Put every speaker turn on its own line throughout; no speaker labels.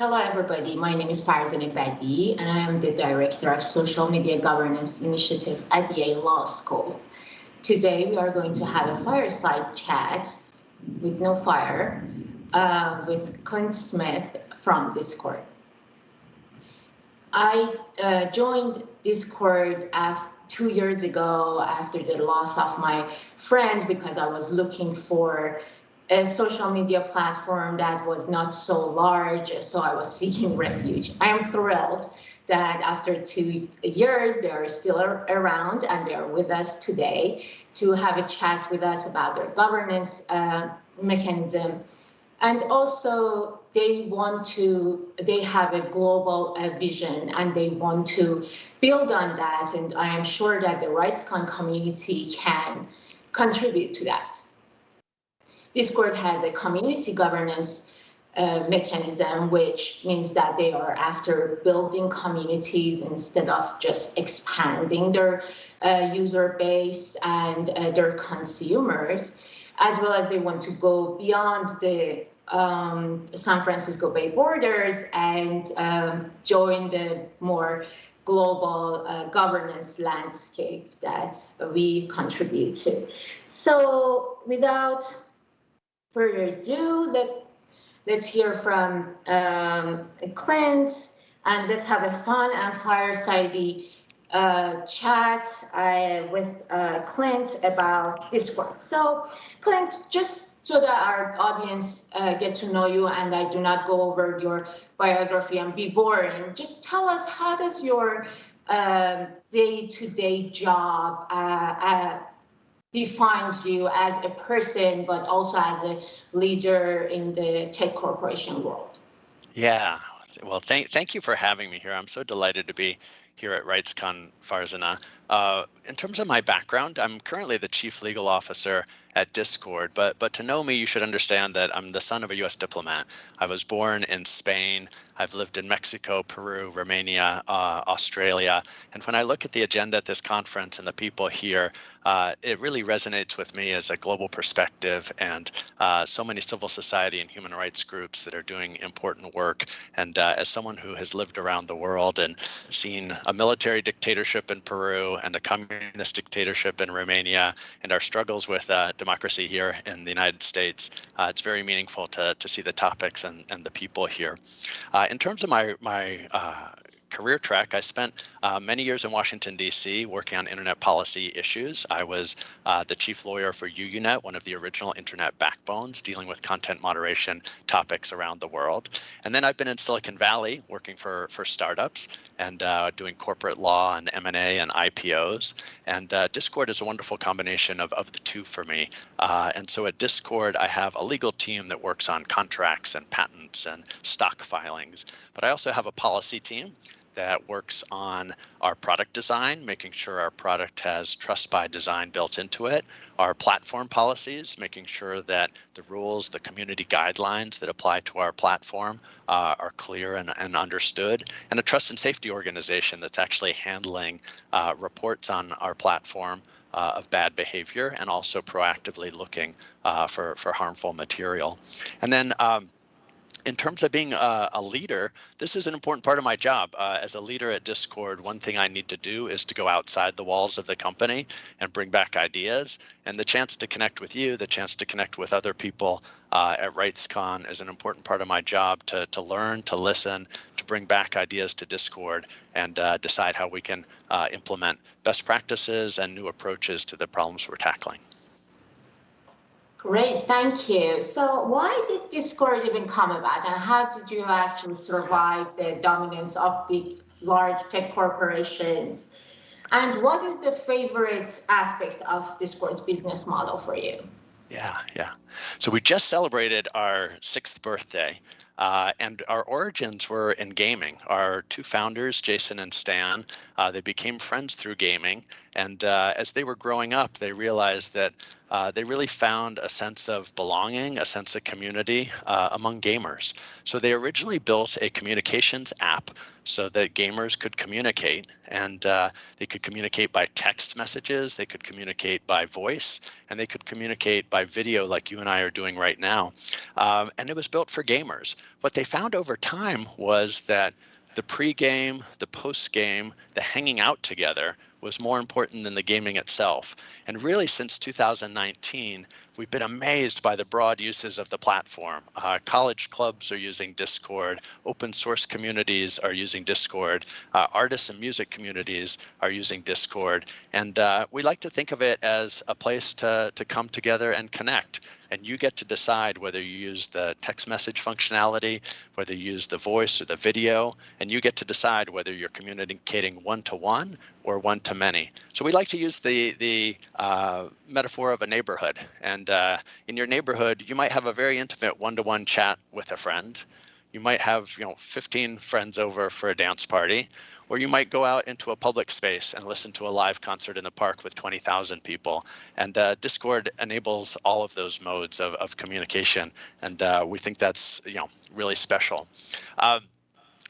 Hello, everybody. My name is Farzaneh Badiei, and I am the Director of Social Media Governance Initiative at Yale Law School. Today, we are going to have a fireside chat with no fire uh, with Clint Smith from Discord. I uh, joined Discord two years ago after the loss of my friend because I was looking for a social media platform that was not so large, so I was seeking refuge. I am thrilled that after two years, they are still around and they are with us today to have a chat with us about their governance uh, mechanism. And also they want to, they have a global uh, vision and they want to build on that. And I am sure that the RightsCon community can contribute to that. Discord has a community governance uh, mechanism, which means that they are after building communities instead of just expanding their uh, user base and uh, their consumers, as well as they want to go beyond the um, San Francisco Bay borders and um, join the more global uh, governance landscape that we contribute to. So without further ado, let, let's hear from um, Clint and let's have a fun and fireside uh, chat uh, with uh, Clint about Discord. So Clint, just so that our audience uh, get to know you and I do not go over your biography and be boring, just tell us how does your um, day-to-day -day job uh, uh, defines you as a person, but also as a leader in the tech corporation world.
Yeah, well, thank, thank you for having me here. I'm so delighted to be here at RightsCon Farzaneh. Uh, in terms of my background, I'm currently the chief legal officer at Discord, but but to know me, you should understand that I'm the son of a U.S. diplomat. I was born in Spain. I've lived in Mexico, Peru, Romania, uh, Australia, and when I look at the agenda at this conference and the people here, uh, it really resonates with me as a global perspective and uh, so many civil society and human rights groups that are doing important work. And uh, as someone who has lived around the world and seen a military dictatorship in Peru and a communist dictatorship in Romania and our struggles with uh, democracy here in the United States, uh, it's very meaningful to, to see the topics and, and the people here. Uh, in terms of my, my career track, I spent uh, many years in Washington, D.C. working on internet policy issues. I was uh, the chief lawyer for UUNet, one of the original internet backbones, dealing with content moderation topics around the world. And then I've been in Silicon Valley working for, for startups and uh, doing corporate law and M&A and IPOs. And uh, Discord is a wonderful combination of, of the two for me. Uh, and so at Discord, I have a legal team that works on contracts and patents and stock filings. But I also have a policy team that works on our product design, making sure our product has trust by design built into it, our platform policies, making sure that the rules, the community guidelines that apply to our platform uh, are clear and, and, understood, and a trust and safety organization that's actually handling uh, reports on our platform uh, of bad behavior and also proactively looking uh, for, for harmful material. And then um, in terms of being a, a, leader, this is an important part of my job. Uh, as a leader at Discord, one thing I need to do is to go outside the walls of the company and bring back ideas. And the chance to connect with you, the chance to connect with other people uh, at RightsCon is an important part of my job to, to learn, to listen, to bring back ideas to Discord and uh, decide how we can uh, implement best practices and new approaches to the problems we're tackling.
Great, thank you. So why did Discord even come about and how did you actually survive the dominance of big, large tech corporations? And what is the favorite aspect of Discord's business model for you?
Yeah, yeah. So we just celebrated our sixth birthday. Uh, and our origins were in gaming. Our two founders, Jason and Stan, uh, they became friends through gaming. And uh, as they were growing up, they realized that uh, they really found a sense of belonging, a sense of community uh, among gamers. So they originally built a communications app so that gamers could communicate and uh, they could communicate by text messages, they could communicate by voice, and they could communicate by video like you and I are doing right now. Um, and it was built for gamers. What they found over time was that the pre-game, the post-game, the hanging out together was more important than the gaming itself. And really since 2019, we've been amazed by the broad uses of the platform. Uh, college clubs are using Discord, open source communities are using Discord, uh, artists and music communities are using Discord. And uh, we like to think of it as a place to, to come together and connect and you get to decide whether you use the text message functionality, whether you use the voice or the video, and you get to decide whether you're communicating one-to-one or one-to-many. So we like to use the, the uh, metaphor of a neighborhood. And uh, in your neighborhood, you might have a very intimate one-to-one -one chat with a friend. You might have you know 15 friends over for a dance party, or you might go out into a public space and listen to a live concert in the park with 20,000 people. And uh, Discord enables all of those modes of, of communication. And uh, we think that's you know really special. Um,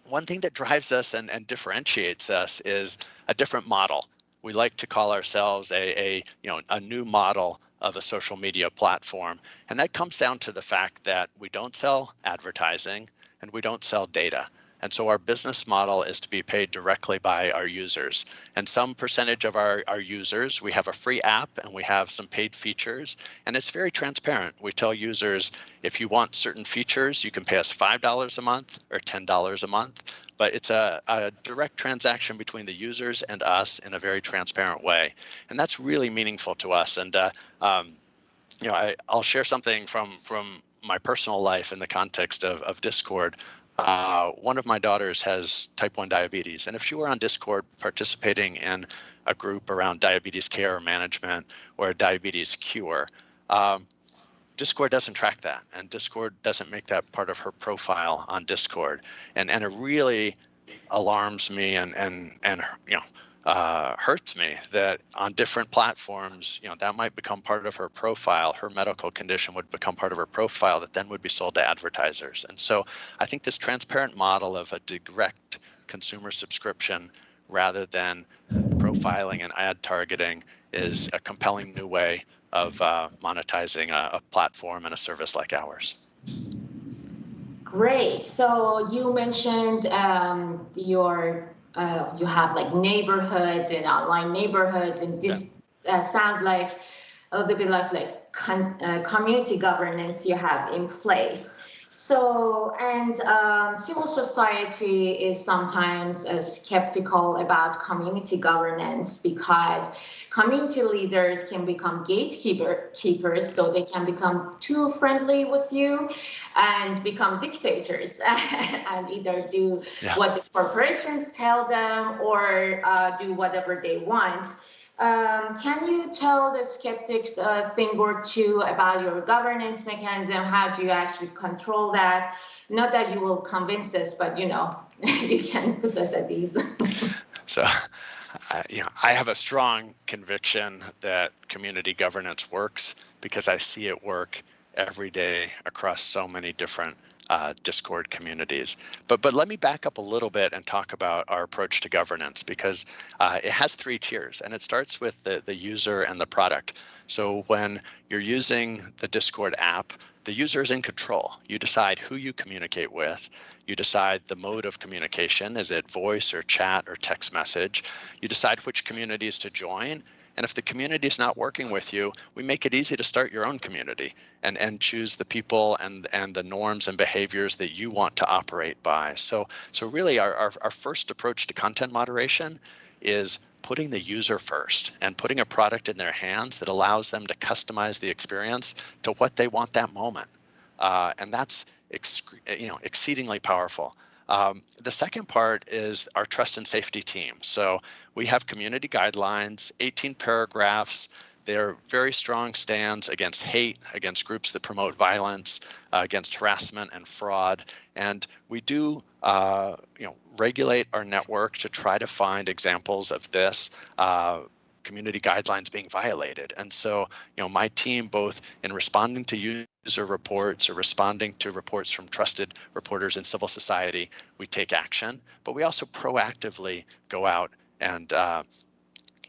one thing that drives us and, and differentiates us is a different model. We like to call ourselves a, a you know a new model of a social media platform. And that comes down to the fact that we don't sell advertising and we don't sell data. And so our business model is to be paid directly by our users. And some percentage of our, our users, we have a free app and we have some paid features. And it's very transparent. We tell users, if you want certain features, you can pay us $5 a month or $10 a month. But it's a, a direct transaction between the users and us in a very transparent way. And that's really meaningful to us. And uh, um, you know, I, I'll share something from from my personal life in the context of, of Discord. Uh, one of my daughters has type 1 diabetes, and if she were on Discord participating in a group around diabetes care or management or a diabetes cure, um, Discord doesn't track that, and Discord doesn't make that part of her profile on Discord, and and it really alarms me and and and you know uh, hurts me that on different platforms, you know, that might become part of her profile. Her medical condition would become part of her profile that then would be sold to advertisers. And so I think this transparent model of a direct consumer subscription rather than profiling and ad targeting is a compelling new way of uh, monetizing a, a platform and a service like ours.
Great. So you mentioned um, your uh, you have like neighborhoods and online neighborhoods, and this yeah. uh, sounds like a little bit of like con- uh, community governance you have in place. So, and um, civil society is sometimes uh, skeptical about community governance because community leaders can become gatekeeper keepers, so they can become too friendly with you and become dictators and either do yeah. what the corporations tell them or uh, do whatever they want. Um, can you tell the skeptics a thing or two about your governance mechanism? How do you actually control that? Not that you will convince us, but you know, you can put us at ease.
so, uh, you know, I have a strong conviction that community governance works because I see it work every day across so many different uh, Discord communities. But but let me back up a little bit and talk about our approach to governance because uh, it has three tiers and it starts with the, the user and the product. So when you're using the Discord app, the user is in control. You decide who you communicate with. You decide the mode of communication. Is it voice or chat or text message? You decide which communities to join and if the community is not working with you, we make it easy to start your own community and, and choose the people and, and the norms and behaviors that you want to operate by. So, so really our, our, our first approach to content moderation is putting the user first and putting a product in their hands that allows them to customize the experience to what they want that moment. Uh, and that's you know exceedingly powerful. Um, the second part is our trust and safety team. So we have community guidelines, 18 paragraphs. They're very strong stands against hate, against groups that promote violence, uh, against harassment and fraud. And we do, uh, you know, regulate our network to try to find examples of this. Uh, community guidelines being violated. And so, you know, my team, both in responding to user reports or responding to reports from trusted reporters in civil society, we take action, but we also proactively go out and uh,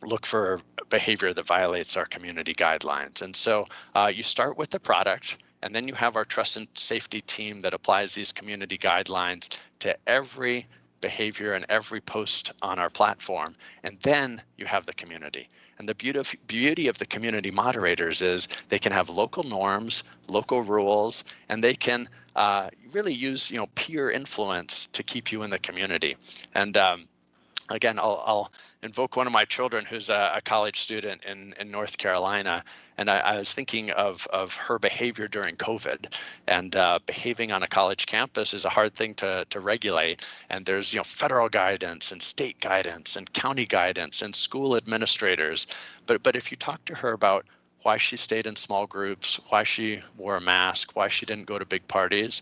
look for behavior that violates our community guidelines. And so uh, you start with the product, and then you have our trust and safety team that applies these community guidelines to every behavior and every post on our platform. And then you have the community. And the beauty beauty of the community moderators is they can have local norms, local rules, and they can uh, really use you know peer influence to keep you in the community. And um, again, I'll, I'll, invoke one of my children who's a, a college student in, in North Carolina. And I, I, was thinking of, of her behavior during COVID and uh, behaving on a college campus is a hard thing to, to regulate. And there's you know federal guidance and state guidance and county guidance and school administrators. But, but if you talk to her about why she stayed in small groups, why she wore a mask, why she didn't go to big parties,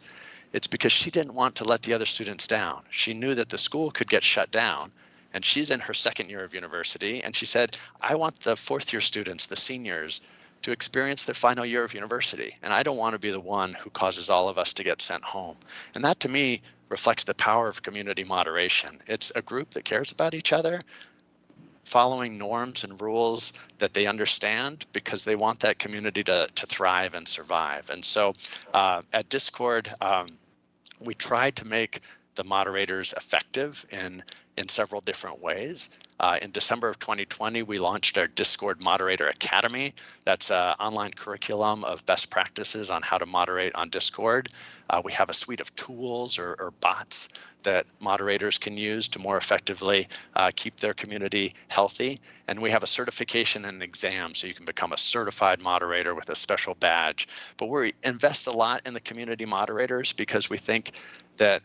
it's because she didn't want to let the other students down. She knew that the school could get shut down and she's in her second year of university. And she said, I want the fourth year students, the seniors, to experience their final year of university. And I don't want to be the one who causes all of us to get sent home. And that to me reflects the power of community moderation. It's a group that cares about each other, following norms and rules that they understand because they want that community to, to thrive and survive. And so uh, at Discord, um, we try to make the moderators effective in in several different ways. Uh, in December of 2020, we launched our Discord Moderator Academy. That's an online curriculum of best practices on how to moderate on Discord. Uh, we have a suite of tools or, or, bots that moderators can use to more effectively uh, keep their community healthy. And we have a certification and an exam so you can become a certified moderator with a special badge. But we invest a lot in the community moderators because we think that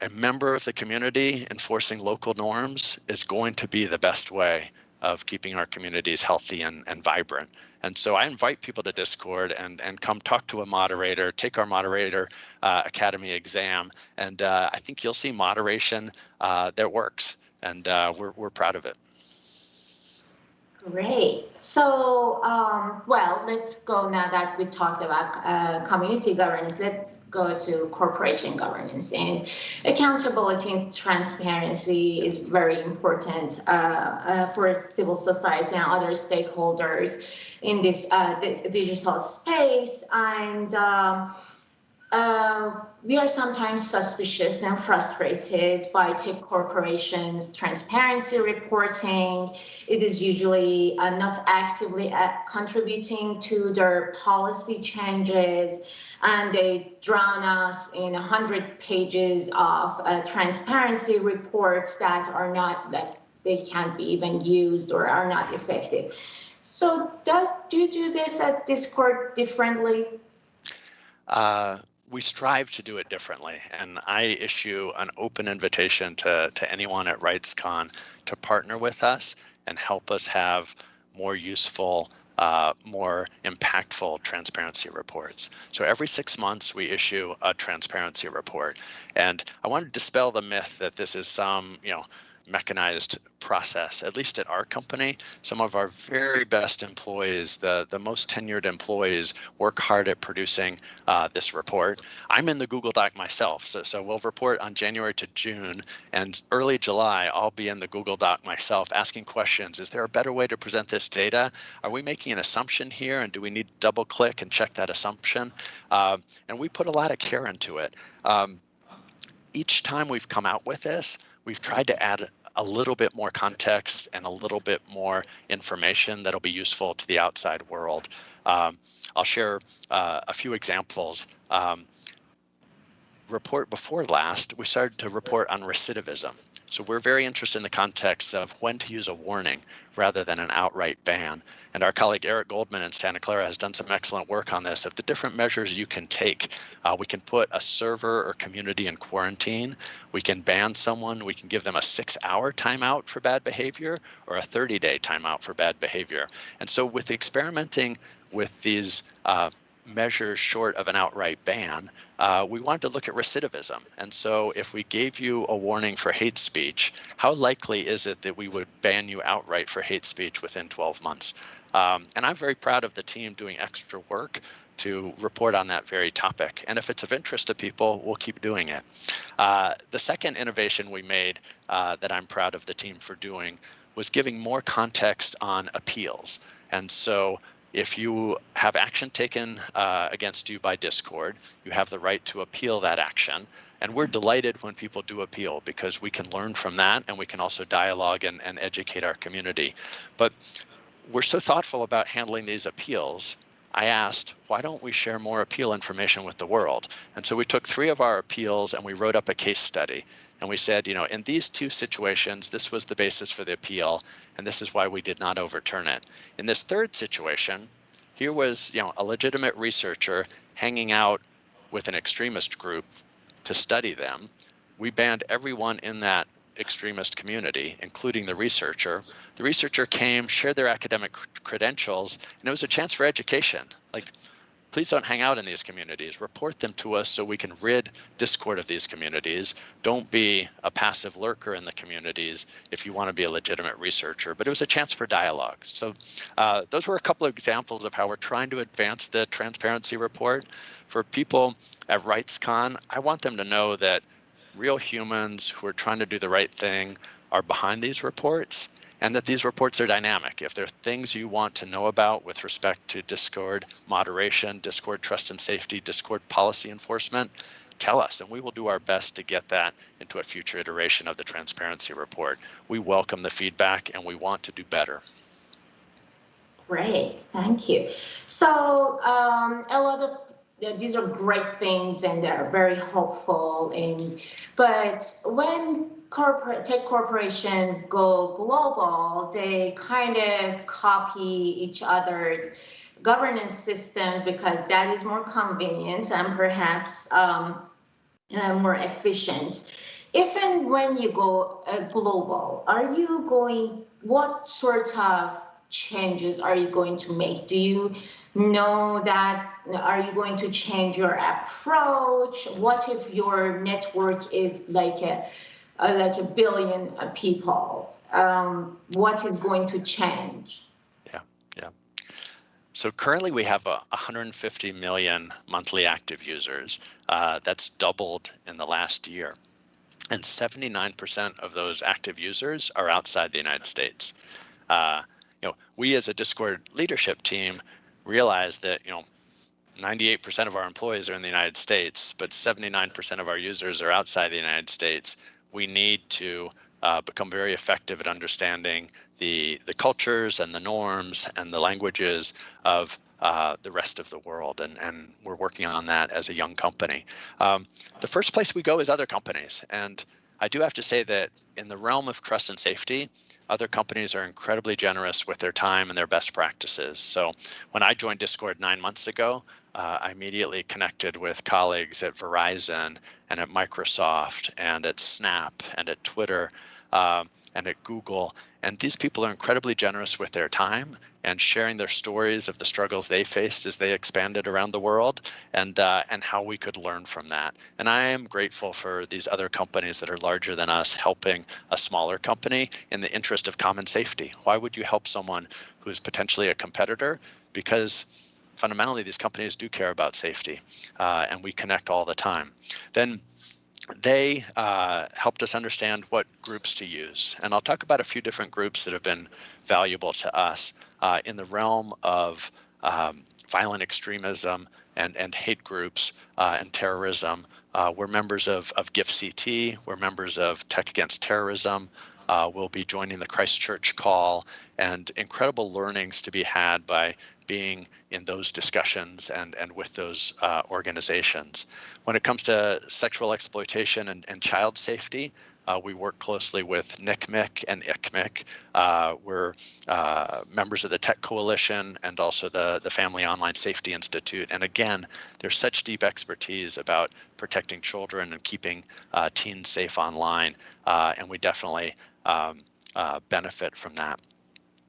a member of the community enforcing local norms is going to be the best way of keeping our communities healthy and, and vibrant. And so I invite people to Discord and, and come talk to a moderator, take our moderator uh, academy exam. And uh, I think you'll see moderation uh, that works and uh, we're, we're proud of it.
Great. So, um, well, let's go now that we talked about uh, community governance. Let's go to corporation governance. And accountability and transparency is very important uh, uh, for civil society and other stakeholders in this uh, digital space. And um, uh, we are sometimes suspicious and frustrated by tech corporations' transparency reporting. It is usually uh, not actively uh, contributing to their policy changes, and they drown us in 100 pages of uh, transparency reports that are not, that they can't be even used or are not effective. So does do you do this at Discord differently?
Uh, we strive to do it differently. And I issue an open invitation to, to anyone at RightsCon to partner with us and help us have more useful, uh, more impactful transparency reports. So every six months we issue a transparency report. And I want to dispel the myth that this is some, you know, mechanized process. At least at our company, some of our very best employees, the, the most tenured employees, work hard at producing uh, this report. I'm in the Google Doc myself, so, so we'll report on January to June, and early July, I'll be in the Google Doc myself asking questions. Is there a better way to present this data? Are we making an assumption here, and do we need to double click and check that assumption? Uh, and we put a lot of care into it. Um, each time we've come out with this, we've tried to add a little bit more context and a little bit more information that'll be useful to the outside world. Um, I'll share uh, a few examples. Um, report before last, we started to report on recidivism. So we're very interested in the context of when to use a warning rather than an outright ban. And our colleague Eric Goldman in Santa Clara has done some excellent work on this of the different measures you can take. Uh, we can put a server or community in quarantine. We can ban someone. We can give them a six hour timeout for bad behavior or a 30 day timeout for bad behavior. And so with experimenting with these uh, measure short of an outright ban, uh, we wanted to look at recidivism. And so if we gave you a warning for hate speech, how likely is it that we would ban you outright for hate speech within 12 months? Um, and I'm very proud of the team doing extra work to report on that very topic. And if it's of interest to people, we'll keep doing it. Uh, the second innovation we made uh, that I'm proud of the team for doing was giving more context on appeals. And so if you have action taken uh, against you by Discord, you have the right to appeal that action. And we're delighted when people do appeal because we can learn from that and we can also dialogue and, and educate our community. But we're so thoughtful about handling these appeals. I asked, why don't we share more appeal information with the world? And so we took three of our appeals and we wrote up a case study. And we said, you know, in these two situations, this was the basis for the appeal, and this is why we did not overturn it. In this third situation, here was, you know, a legitimate researcher hanging out with an extremist group to study them. We banned everyone in that extremist community, including the researcher. The researcher came, shared their academic credentials, and it was a chance for education. Like please don't hang out in these communities. Report them to us so we can rid Discord of these communities. Don't be a passive lurker in the communities if you want to be a legitimate researcher. But it was a chance for dialogue. So uh, those were a couple of examples of how we're trying to advance the transparency report. For people at RightsCon, I want them to know that real humans who are trying to do the right thing are behind these reports and that these reports are dynamic. If there are things you want to know about with respect to Discord moderation, Discord trust and safety, Discord policy enforcement, tell us and we will do our best to get that into a future iteration of the transparency report. We welcome the feedback and we want to do better.
Great, thank you. So um, a lot of these are great things and they're very hopeful and but when corporate tech corporations go global, they kind of copy each other's governance systems because that is more convenient and perhaps um, uh, more efficient. If and when you go uh, global, are you going, what sort of changes are you going to make? Do you know that, are you going to change your approach? What if your network is like a uh, like a billion uh, people, um, what is going to change?
Yeah, yeah. So currently we have a 150 million monthly active users. Uh, that's doubled in the last year. And 79% of those active users are outside the United States. Uh, you know, we as a Discord leadership team realize that, you know, 98% of our employees are in the United States, but 79% of our users are outside the United States we need to uh, become very effective at understanding the the cultures and the norms and the languages of uh, the rest of the world, and and we're working on that as a young company. Um, the first place we go is other companies, and I do have to say that in the realm of trust and safety, other companies are incredibly generous with their time and their best practices. So when I joined Discord nine months ago, uh, I immediately connected with colleagues at Verizon and at Microsoft and at Snap and at Twitter uh, and at Google. And these people are incredibly generous with their time and sharing their stories of the struggles they faced as they expanded around the world and uh, and how we could learn from that. And I am grateful for these other companies that are larger than us helping a smaller company in the interest of common safety. Why would you help someone who is potentially a competitor? Because fundamentally, these companies do care about safety, uh, and we connect all the time. Then they uh, helped us understand what groups to use. And I'll talk about a few different groups that have been valuable to us uh, in the realm of um, violent extremism and, and hate groups uh, and terrorism. Uh, we're members of, of GIFCT, we're members of Tech Against Terrorism, uh, we'll be joining the Christchurch call and incredible learnings to be had by being in those discussions and, and with those uh, organizations. When it comes to sexual exploitation and, and child safety, uh, we work closely with NCMEC and ICMEC. Uh, we're uh, members of the Tech Coalition and also the, the Family Online Safety Institute. And again, there's such deep expertise about protecting children and keeping uh, teens safe online. Uh, and we definitely um, uh, benefit from that.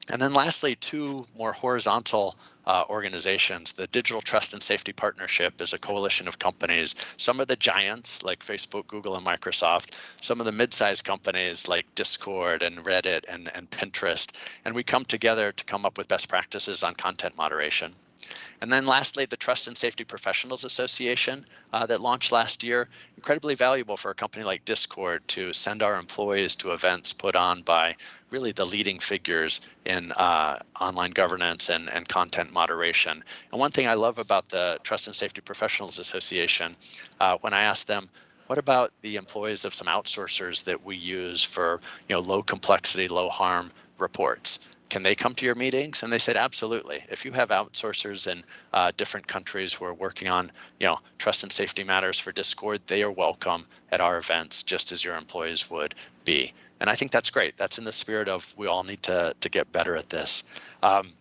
And then lastly, two more horizontal uh, organizations. The Digital Trust and Safety Partnership is a coalition of companies. Some of the giants like Facebook, Google, and Microsoft, some of the mid-sized companies like Discord and Reddit and, and Pinterest. And we come together to come up with best practices on content moderation. And then lastly, the Trust and Safety Professionals Association uh, that launched last year, incredibly valuable for a company like Discord to send our employees to events put on by really the leading figures in uh, online governance and, and content moderation. And one thing I love about the Trust and Safety Professionals Association, uh, when I ask them, what about the employees of some outsourcers that we use for you know low complexity, low harm reports? can they come to your meetings? And they said, absolutely. If you have outsourcers in uh, different countries who are working on, you know, trust and safety matters for Discord, they are welcome at our events, just as your employees would be. And I think that's great. That's in the spirit of we all need to to get better at this. Um,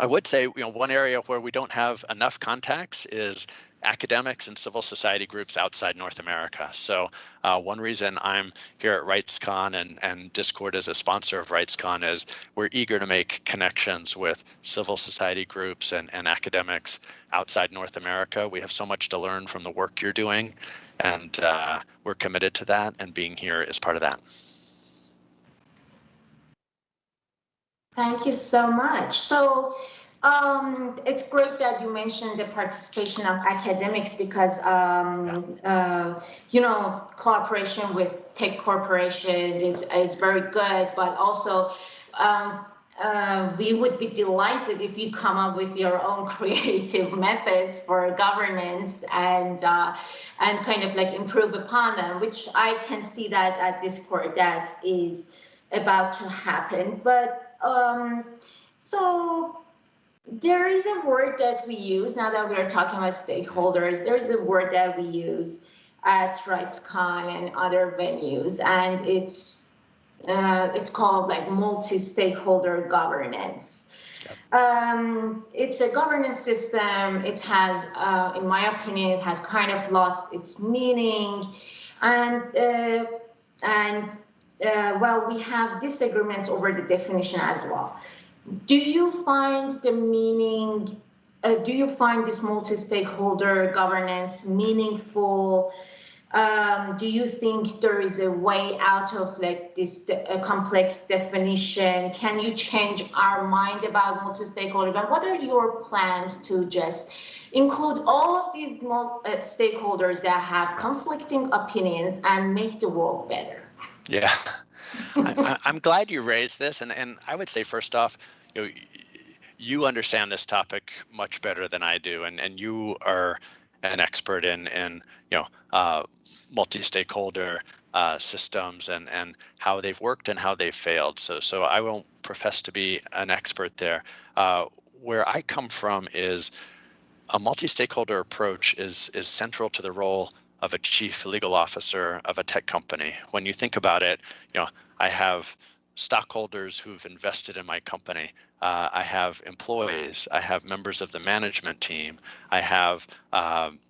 I would say, you know, one area where we don't have enough contacts is academics and civil society groups outside North America. So uh, one reason I'm here at RightsCon and, and Discord as a sponsor of RightsCon is we're eager to make connections with civil society groups and, and academics outside North America. We have so much to learn from the work you're doing, and uh, we're committed to that, and being here is part of that.
Thank you so much. So um, it's great that you mentioned the participation of academics because, um, uh, you know, cooperation with tech corporations is, is very good, but also um, uh, we would be delighted if you come up with your own creative methods for governance and uh, and kind of like improve upon them, which I can see that at Discord that is about to happen. But um, so there is a word that we use now that we are talking about stakeholders. There is a word that we use at RightsCon and other venues, and it's uh, it's called like multi-stakeholder governance. Um, it's a governance system. It has, uh, in my opinion, it has kind of lost its meaning, and uh, and uh, well, we have disagreements over the definition as well. Do you find the meaning, uh, do you find this multi-stakeholder governance meaningful? Um, do you think there is a way out of like this de complex definition? Can you change our mind about multi-stakeholder? But what are your plans to just include all of these uh, stakeholders that have conflicting opinions and make the world better?
Yeah. I, am glad you raised this, and and I would say first off, you know, you understand this topic much better than I do, and and you are an expert in in you know uh, multi-stakeholder uh, systems and and how they've worked and how they've failed. So so I won't profess to be an expert there. Uh, where I come from is a multi-stakeholder approach is is central to the role of a chief legal officer of a tech company. When you think about it, you know, I have stockholders who've invested in my company. Uh, I have employees. I have members of the management team. I have um,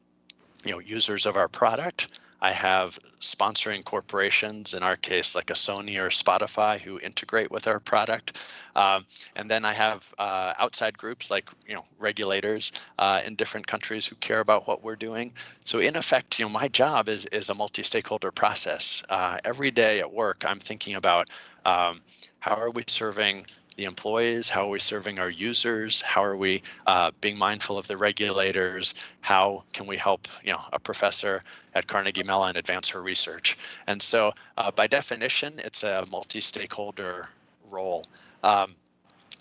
you know users of our product. I have sponsoring corporations, in our case, like a Sony or Spotify, who integrate with our product. Um, and then I have uh, outside groups like you know regulators uh, in different countries who care about what we're doing. So in effect, you know, my job is is a multi-stakeholder process. Uh, every day at work, I'm thinking about um, how are we serving the employees? How are we serving our users? How are we uh, being mindful of the regulators? How can we help you know, a professor at Carnegie Mellon advance her research? And so uh, by definition, it's a multi-stakeholder role. Um,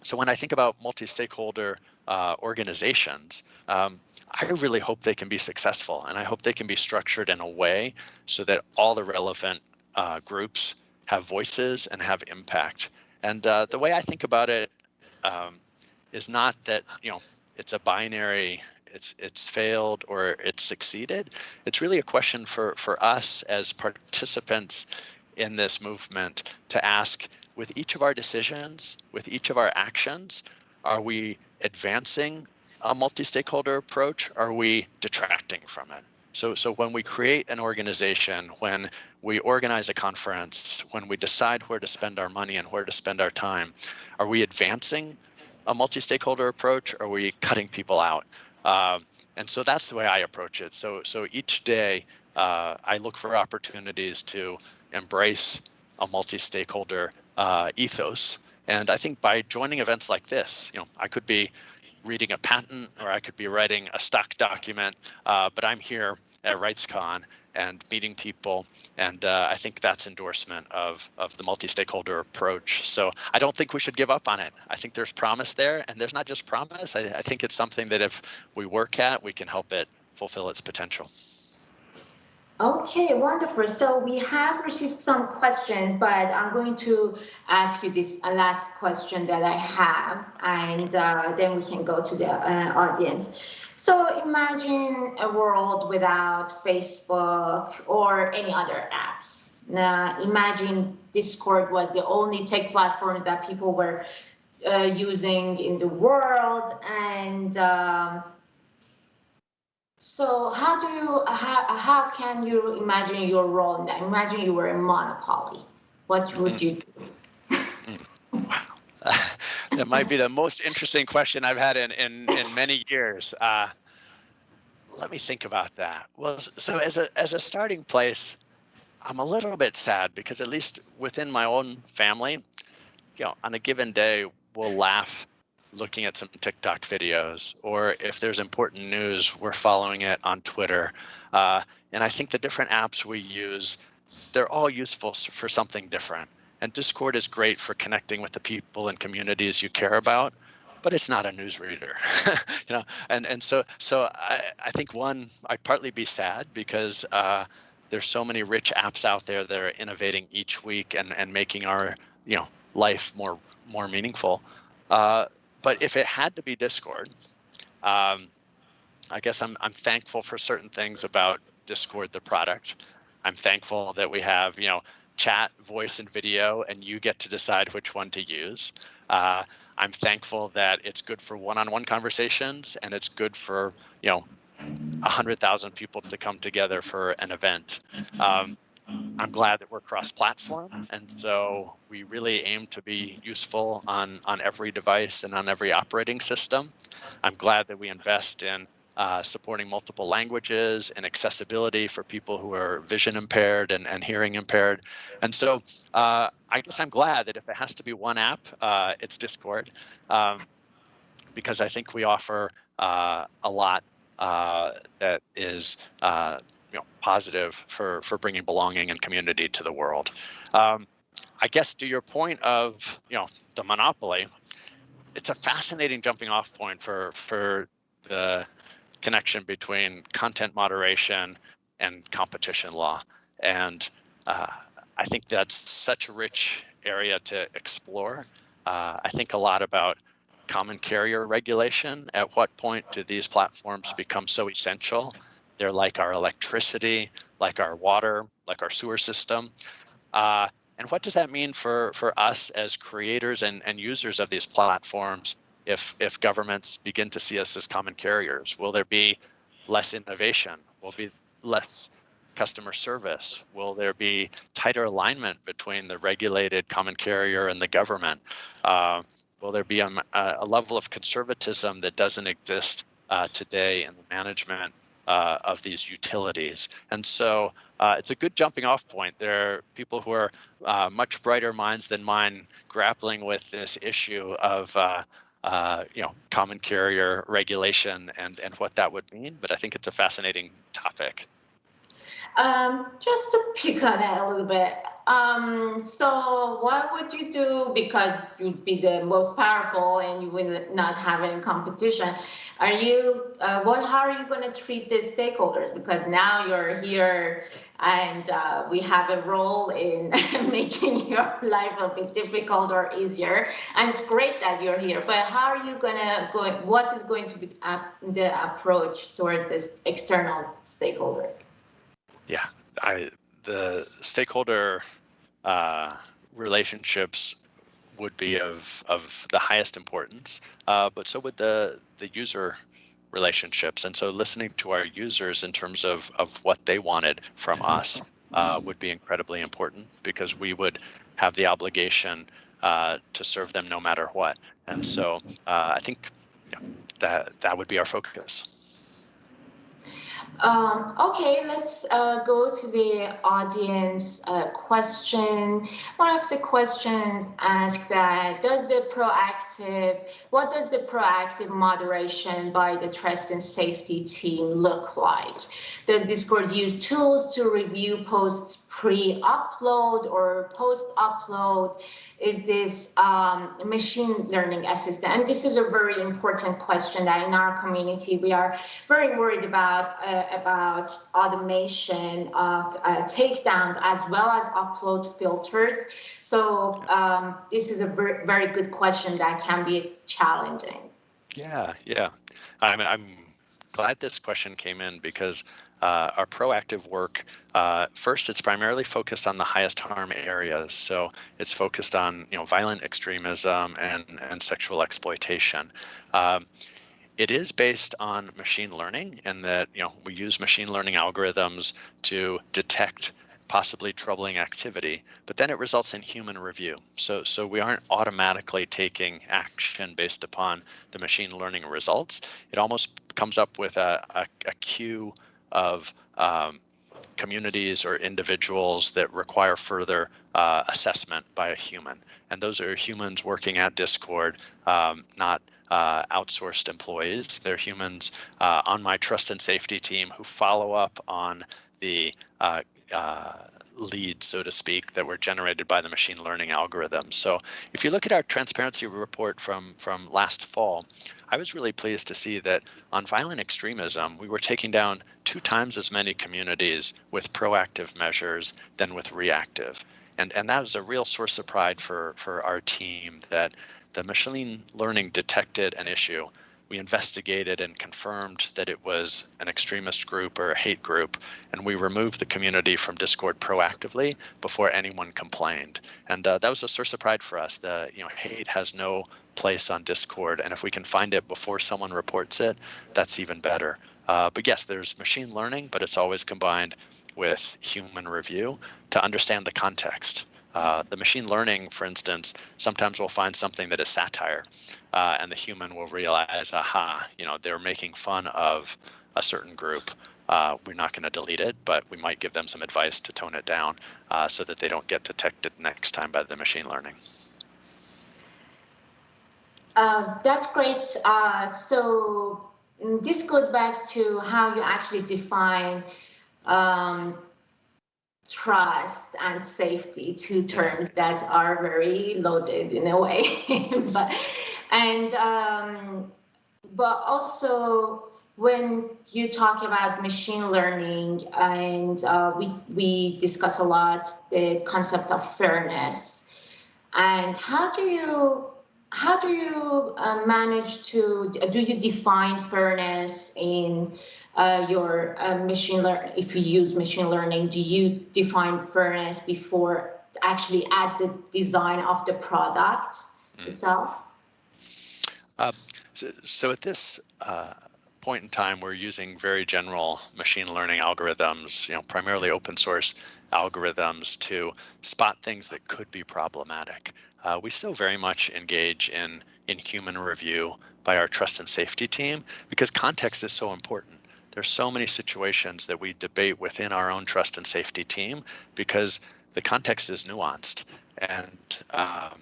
so when I think about multi-stakeholder uh, organizations, um, I really hope they can be successful and I hope they can be structured in a way so that all the relevant uh, groups have voices and have impact. And uh, the way I think about it um, is not that you know it's a binary, it's it's failed or it's succeeded. It's really a question for for us as participants in this movement to ask with each of our decisions, with each of our actions, are we advancing a multi-stakeholder approach? Are we detracting from it? So, so when we create an organization, when we organize a conference, when we decide where to spend our money and where to spend our time, are we advancing a multi-stakeholder approach or are we cutting people out? Um, and so that's the way I approach it. So, so each day uh, I look for opportunities to embrace a multi-stakeholder uh, ethos. And I think by joining events like this, you know, I could be reading a patent or I could be writing a stock document, uh, but I'm here at RightsCon and meeting people. And uh, I think that's endorsement of, of the multi-stakeholder approach. So I don't think we should give up on it. I think there's promise there and there's not just promise. I, I think it's something that if we work at, we can help it fulfill its potential.
Okay, wonderful. So we have received some questions, but I'm going to ask you this last question that I have, and uh, then we can go to the uh, audience. So imagine a world without Facebook or any other apps. Now, imagine Discord was the only tech platform that people were uh, using in the world, and um, so how do you, how, how can you imagine your role in that? Imagine you were in monopoly. What would you do?
Wow. that might be the most interesting question I've had in, in, in many years. Uh, let me think about that. Well, so as a, as a starting place, I'm a little bit sad because at least within my own family, you know, on a given day, we'll laugh looking at some TikTok videos, or if there's important news, we're following it on Twitter. Uh, and I think the different apps we use, they're all useful for something different. And Discord is great for connecting with the people and communities you care about, but it's not a newsreader, you know. And and so so I I think one I'd partly be sad because uh, there's so many rich apps out there that are innovating each week and and making our you know life more more meaningful. Uh, but if it had to be Discord, um, I guess I'm I'm thankful for certain things about Discord, the product. I'm thankful that we have you know chat, voice, and video, and you get to decide which one to use. Uh, I'm thankful that it's good for one-on-one -on -one conversations, and it's good for you know a hundred thousand people to come together for an event. Um, I'm glad that we're cross-platform, and so we really aim to be useful on on every device and on every operating system. I'm glad that we invest in uh, supporting multiple languages and accessibility for people who are vision impaired and, and hearing impaired. And so uh, I guess I'm glad that if it has to be one app, uh, it's Discord, um, because I think we offer uh, a lot uh, that is uh, you know, positive for for bringing belonging and community to the world. Um, I guess to your point of you know the monopoly, it's a fascinating jumping off point for for the connection between content moderation and competition law, and uh, I think that's such a rich area to explore. Uh, I think a lot about common carrier regulation. At what point do these platforms become so essential they're like our electricity, like our water, like our sewer system. Uh, and what does that mean for, for us as creators and, and users of these platforms if, if governments begin to see us as common carriers? Will there be less innovation? Will be less customer service? Will there be tighter alignment between the regulated common carrier and the government? Uh, will there be a, a, level of conservatism that doesn't exist uh, today in the management uh, of these utilities. And so uh, it's a good jumping off point. There are people who are uh, much brighter minds than mine grappling with this issue of uh, uh, you know, common carrier regulation and, and what that would mean. But I think it's a fascinating topic.
Um, just to pick on that a little bit, um, so what would you do because you'd be the most powerful and you would not have any competition? Are you, uh, what, how are you going to treat the stakeholders? Because now you're here and uh, we have a role in making your life a bit difficult or easier. And it's great that you're here, but how are you going to go, what is going to be the approach towards this external stakeholders?
Yeah, I, the stakeholder uh, relationships would be of of the highest importance, uh, but so would the the user relationships. And so listening to our users in terms of, of what they wanted from us uh, would be incredibly important because we would have the obligation uh, to serve them no matter what. And so uh, I think you know, that that would be our focus.
Um, okay, let's uh, go to the audience uh, question. One of the questions asked that, does the proactive, what does the proactive moderation by the trust and safety team look like? Does Discord use tools to review posts pre-upload or post-upload? Is this um, machine learning assistant? And this is a very important question that in our community we are very worried about uh, about automation of uh, takedowns as well as upload filters. So um, this is a very, very good question that can be challenging.
Yeah, yeah. I'm, I'm glad this question came in because uh, our proactive work, uh, first, it's primarily focused on the highest harm areas. So it's focused on you know violent extremism and, and sexual exploitation. Um, it is based on machine learning and that you know we use machine learning algorithms to detect possibly troubling activity, but then it results in human review. So, so we aren't automatically taking action based upon the machine learning results. It almost comes up with a, a, a of um, communities or individuals that require further uh, assessment by a human. And those are humans working at Discord, um, not uh, outsourced employees. They're humans uh, on my trust and safety team who follow up on the uh, uh, leads, so to speak, that were generated by the machine learning algorithms. So if you look at our transparency report from, from last fall, I was really pleased to see that on violent extremism, we were taking down two times as many communities with proactive measures than with reactive. And, and that was a real source of pride for, for our team that the machine learning detected an issue. We investigated and confirmed that it was an extremist group or a hate group, and we removed the community from Discord proactively before anyone complained. And uh, that was a source of pride for us. The you know hate has no place on Discord. And if we can find it before someone reports it, that's even better. Uh, but yes, there's machine learning, but it's always combined with human review to understand the context. Uh, the machine learning, for instance, sometimes we'll find something that is satire, uh, and the human will realize, aha, you know, they're making fun of a certain group. Uh, we're not going to delete it, but we might give them some advice to tone it down uh, so that they don't get detected next time by the machine learning.
Uh, that's great. Uh, so mm, this goes back to how you actually define um, trust and safety, two terms that are very loaded in a way. but and um, but also when you talk about machine learning and uh, we we discuss a lot the concept of fairness and how do you how do you uh, manage to, do you define fairness in uh, your uh, machine learning, if you use machine learning, do you define fairness before actually at the design of the product mm. itself?
Uh, so, so, at this uh, point in time, we're using very general machine learning algorithms, you know, primarily open source algorithms to spot things that could be problematic uh, we still very much engage in, in human review by our trust and safety team because context is so important. There's so many situations that we debate within our own trust and safety team because the context is nuanced. And um,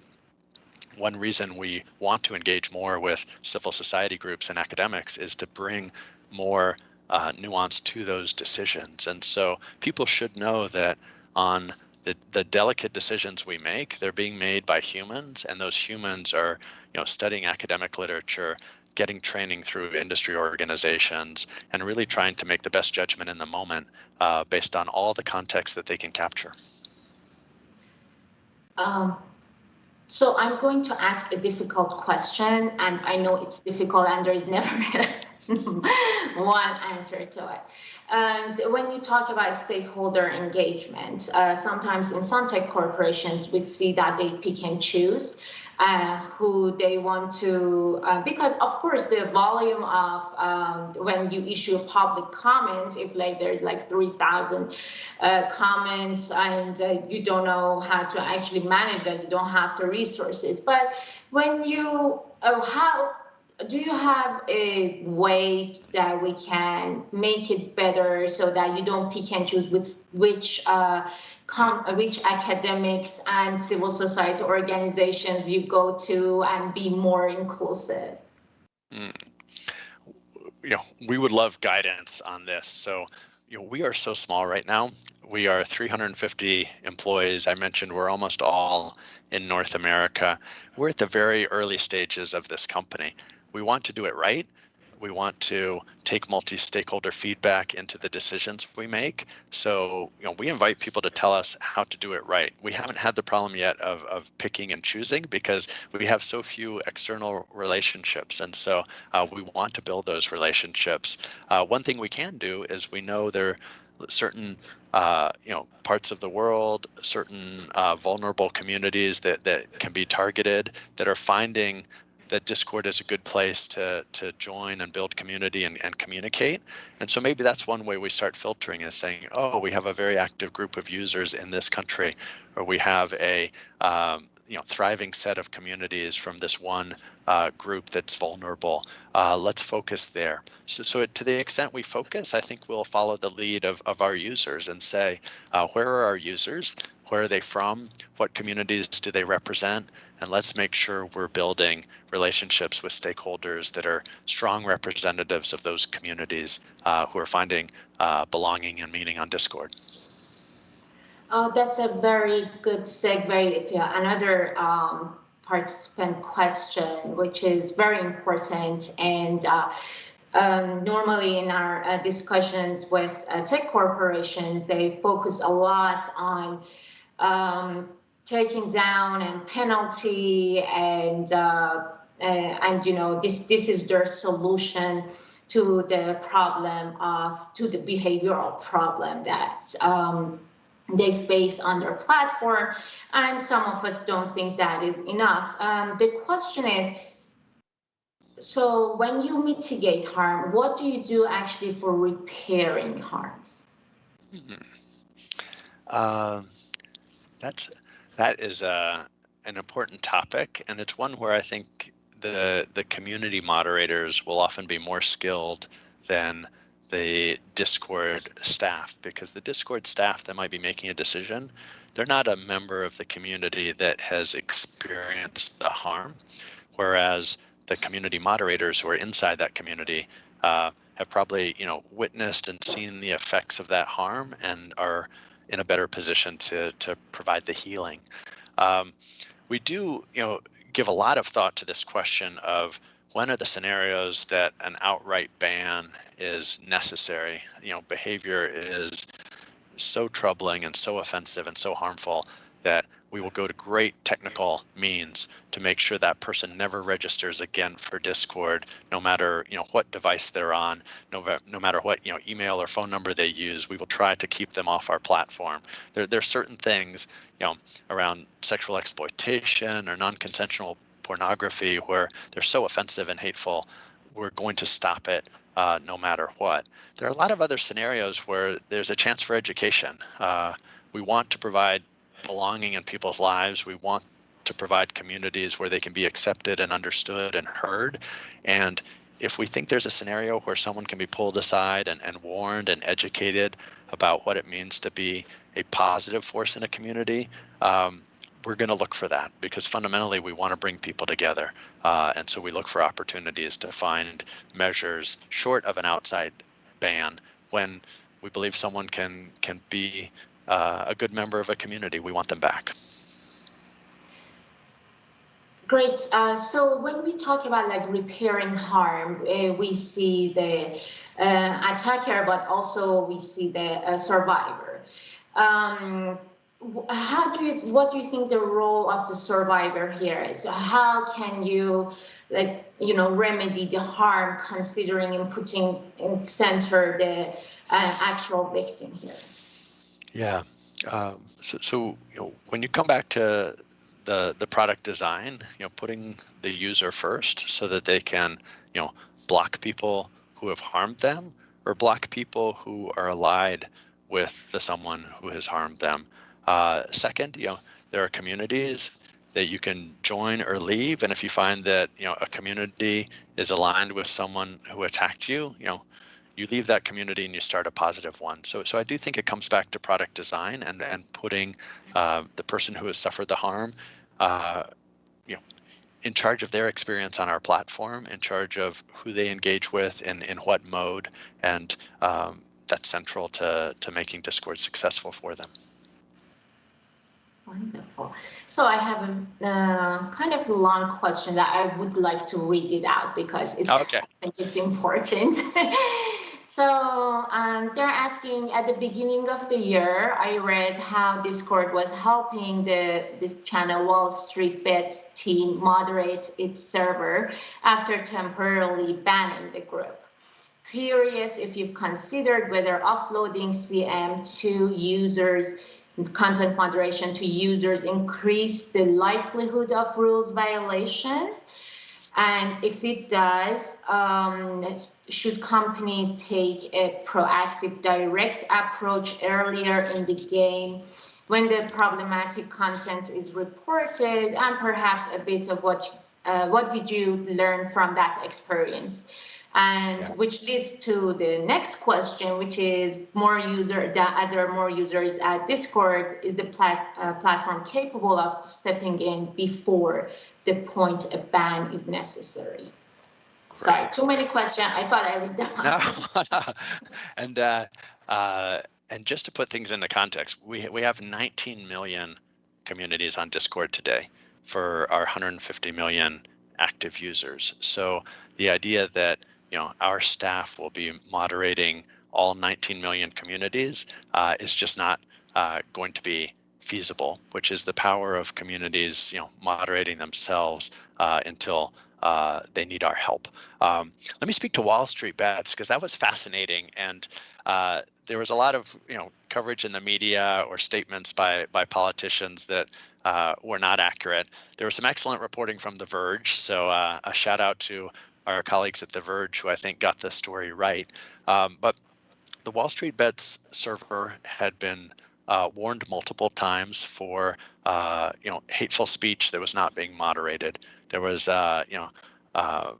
one reason we want to engage more with civil society groups and academics is to bring more uh, nuance to those decisions. And so people should know that on the, the delicate decisions we make, they're being made by humans, and those humans are, you know, studying academic literature, getting training through industry organizations, and really trying to make the best judgment in the moment uh, based on all the context that they can capture.
Um, so I'm going to ask a difficult question, and I know it's difficult, and there is never one answer to it. And when you talk about stakeholder engagement, uh, sometimes in some tech corporations, we see that they pick and choose. Uh, who they want to, uh, because of course the volume of um, when you issue public comments, if like there's like 3,000 uh, comments and uh, you don't know how to actually manage that, you don't have the resources. But when you, oh, how, do you have a way that we can make it better so that you don't pick and choose with which uh, which academics and civil society organizations you go to and be more inclusive?
Mm. You know, we would love guidance on this. So, you know, we are so small right now. We are 350 employees. I mentioned we're almost all in North America. We're at the very early stages of this company we want to do it right. We want to take multi-stakeholder feedback into the decisions we make. So, you know, we invite people to tell us how to do it right. We haven't had the problem yet of, of picking and choosing because we have so few external relationships. And so uh, we want to build those relationships. Uh, one thing we can do is we know there are certain uh, you know parts of the world, certain uh, vulnerable communities that that can be targeted that are finding that Discord is a good place to to join and build community and, and communicate. And so maybe that's one way we start filtering is saying, oh, we have a very active group of users in this country, or we have a um, you know thriving set of communities from this one uh, group that's vulnerable. Uh, let's focus there. So, so to the extent we focus, I think we'll follow the lead of, of our users and say, uh, where are our users? Where are they from? What communities do they represent? And let's make sure we're building relationships with stakeholders that are strong representatives of those communities uh, who are finding uh, belonging and meaning on Discord.
Oh, that's a very good segue to another um, participant question, which is very important. And uh, um, normally in our uh, discussions with uh, tech corporations, they focus a lot on um, taking down and penalty and uh, and you know this this is their solution to the problem of to the behavioral problem that um, they face on their platform. And some of us don't think that is enough. Um, the question is so when you mitigate harm what do you do actually for repairing harms? Mm -hmm.
uh that's that is a uh, an important topic, and it's one where I think the the community moderators will often be more skilled than the Discord staff because the Discord staff that might be making a decision, they're not a member of the community that has experienced the harm, whereas the community moderators who are inside that community uh, have probably you know witnessed and seen the effects of that harm and are in a better position to to provide the healing. Um, we do, you know, give a lot of thought to this question of when are the scenarios that an outright ban is necessary? You know, behavior is so troubling and so offensive and so harmful that we will go to great technical means to make sure that person never registers again for Discord, no matter you know what device they're on, no, no matter what you know email or phone number they use. We will try to keep them off our platform. There, there are certain things you know around sexual exploitation or non-consensual pornography where they're so offensive and hateful. We're going to stop it uh, no matter what. There are a lot of other scenarios where there's a chance for education. Uh, we want to provide belonging in people's lives. We want to provide communities where they can be accepted and understood and heard. And if we think there's a scenario where someone can be pulled aside and, and warned and educated about what it means to be a positive force in a community, um, we're going to look for that because fundamentally we want to bring people together. Uh, and so we look for opportunities to find measures short of an outside ban when we believe someone can can be uh, a good member of a community. We want them back.
Great. Uh, so when we talk about like repairing harm, uh, we see the uh, attacker, but also we see the uh, survivor. Um, how do you, what do you think the role of the survivor here is? How can you, like, you know, remedy the harm considering and putting in center the uh, actual victim here?
Yeah. Um, so, so you know, when you come back to the the product design, you know, putting the user first so that they can, you know, block people who have harmed them or block people who are allied with the someone who has harmed them. Uh, second, you know, there are communities that you can join or leave, and if you find that you know a community is aligned with someone who attacked you, you know, you leave that community and you start a positive one. So, so I do think it comes back to product design and and putting uh, the person who has suffered the harm, uh, you know, in charge of their experience on our platform, in charge of who they engage with and in what mode, and um, that's central to to making Discord successful for them.
Wonderful. So I have a uh, kind of long question that I would like to read it out because it's,
okay. I
think it's important. so um, they're asking at the beginning of the year, I read how Discord was helping the this channel Wall Street Bets team moderate its server after temporarily banning the group curious if you've considered whether offloading CM to users content moderation to users increase the likelihood of rules violation? And if it does, um, should companies take a proactive direct approach earlier in the game when the problematic content is reported and perhaps a bit of what uh, what did you learn from that experience and yeah. which leads to the next question, which is more user, that as there are more users at Discord, is the plat, uh, platform capable of stepping in before the point a ban is necessary? Sorry, too many questions. I thought I read them.
No, and uh, uh, and just to put things into context, we we have 19 million communities on Discord today for our 150 million active users. So the idea that you know, our staff will be moderating all 19 million communities uh, is just not uh, going to be feasible, which is the power of communities, you know, moderating themselves uh, until uh, they need our help. Um, let me speak to Wall Street bets because that was fascinating, and uh, there was a lot of you know coverage in the media or statements by by politicians that uh, were not accurate. There was some excellent reporting from The Verge, so a shout out to our colleagues at The Verge, who I think got the story right. Um, but the Wall Street Bets server had been uh, warned multiple times for uh, you know hateful speech that was not being moderated. There was uh, you know uh,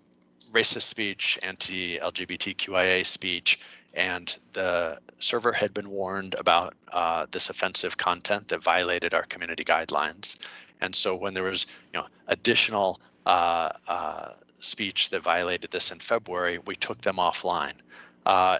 racist speech, anti-LGBTQIA speech, and the server had been warned about uh, this offensive content that violated our community guidelines. And so when there was you know additional uh, speech that violated this in February, we took them offline. Uh,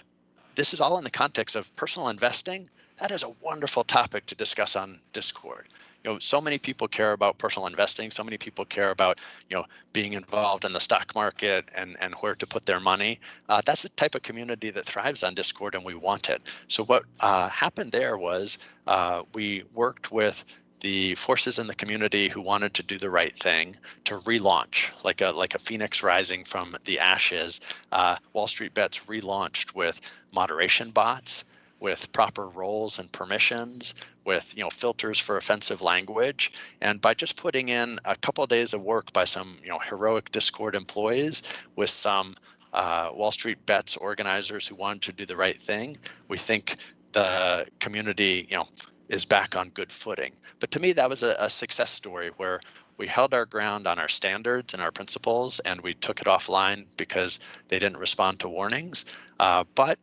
this is all in the context of personal investing. That is a wonderful topic to discuss on Discord. You know, so many people care about personal investing. So many people care about, you know, being involved in the stock market and and where to put their money. Uh, that's the type of community that thrives on Discord, and we want it. So what uh, happened there was uh, we worked with the forces in the community who wanted to do the right thing to relaunch like a like a phoenix rising from the ashes uh, wall street bets relaunched with moderation bots with proper roles and permissions with you know filters for offensive language and by just putting in a couple of days of work by some you know heroic discord employees with some uh, wall street bets organizers who wanted to do the right thing we think the community you know is back on good footing. But to me, that was a, a success story where we held our ground on our standards and our principles, and we took it offline because they didn't respond to warnings. Uh, but